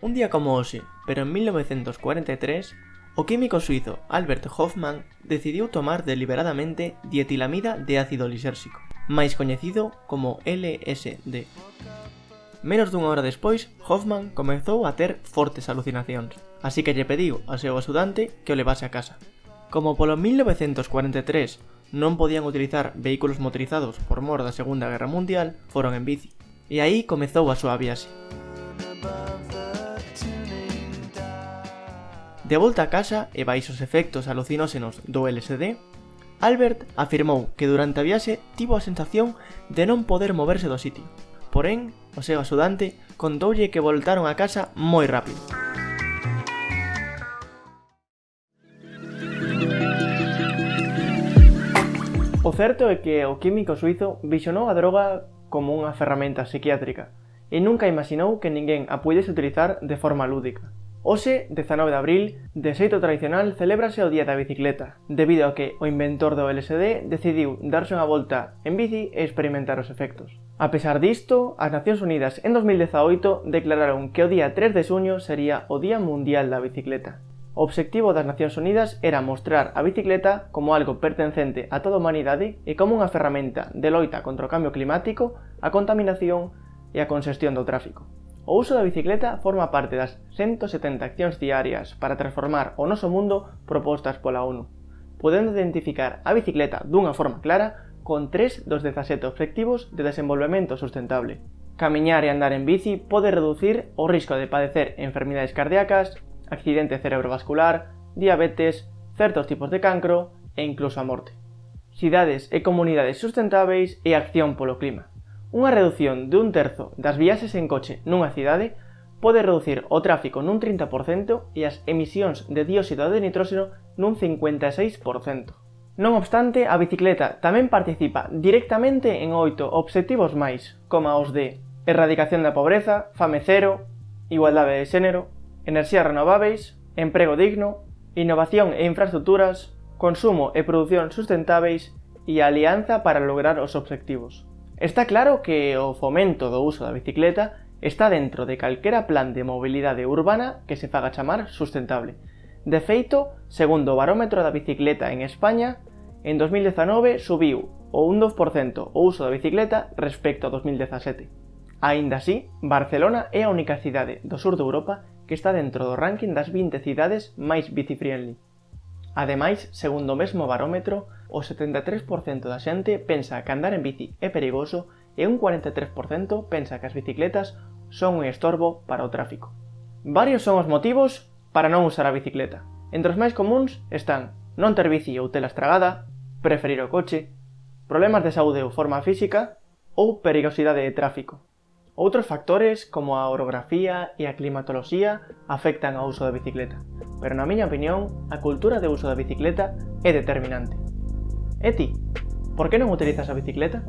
Un día como hoxe, pero en 1943, o químico suizo Albert Hoffman decidiu tomar deliberadamente dietilamida de ácido lisérxico, máis coñecido como LSD. Menos dunha hora despois, Hoffman comezou a ter fortes alucinacións, así que lle pediu ao seu axudante que o levase a casa. Como polo 1943 non podían utilizar vehículos motorizados por mor da Segunda Guerra Mundial, foron en bici. E aí comezou a súa viaxe. De volta a casa e baixo os efectos alucinóxenos do LSD, Albert afirmou que durante a viaxe tivo a sensación de non poder moverse do sitio. Porén, o seu axudante contoulle que voltaron a casa moi rápido. O certo é que o químico suizo visionou a droga como unha ferramenta psiquiátrica e nunca imaginou que ninguén a puidese utilizar de forma lúdica. Hoxe, 19 de abril, de xeito tradicional celébrase o Día da Bicicleta, debido a que o inventor do LSD decidiu darse unha volta en bici e experimentar os efectos. A pesar disto, as Nacións Unidas en 2018 declararon que o día 3 de xuño sería o Día Mundial da Bicicleta. O obxectivo das Nacións Unidas era mostrar a bicicleta como algo pertencente a toda a humanidade e como unha ferramenta de loita contra o cambio climático, a contaminación e a consestión do tráfico. O uso da bicicleta forma parte das 170 accións diarias para transformar o noso mundo propostas pola ONU, podendo identificar a bicicleta dunha forma clara con 3 dos 17 obxectivos de desenvolvemento sustentable. Camiñar e andar en bici pode reducir o risco de padecer enfermidades cardíacas, accidente cerebrovascular, diabetes, certos tipos de cancro e incluso a morte. Cidades e comunidades sustentáveis e acción polo clima. Unha redución de un terzo das viaxes en coche nunha cidade pode reducir o tráfico nun 30% e as emisións de dióxido de nitróxeno nun 56%. Non obstante, a bicicleta tamén participa directamente en oito obxectivos máis, como os de erradicación da pobreza, fame cero, igualdade de xénero, enerxías renováveis, emprego digno, innovación e infraestructuras, consumo e produción sustentáveis e alianza para lograr os obxectivos. Está claro que o fomento do uso da bicicleta está dentro de calquera plan de mobilidade urbana que se faga chamar sustentable. De feito, segundo o barómetro da bicicleta en España, en 2019 subiu o un 2% o uso da bicicleta respecto a 2017. Aínda así, Barcelona é a única cidade do sur de Europa que está dentro do ranking das 20 cidades máis bicifriendly. Ademais, segundo o mesmo barómetro, o 73% da xente pensa que andar en bici é perigoso e un 43% pensa que as bicicletas son un estorbo para o tráfico. Varios son os motivos para non usar a bicicleta. Entre os máis comuns están non ter bici ou tela estragada, preferir o coche, problemas de saúde ou forma física ou perigosidade de tráfico. Outros factores, como a orografía e a climatoloxía, afectan ao uso da bicicleta pero na miña opinión, a cultura de uso da bicicleta é determinante. E ti, por que non utilizas a bicicleta?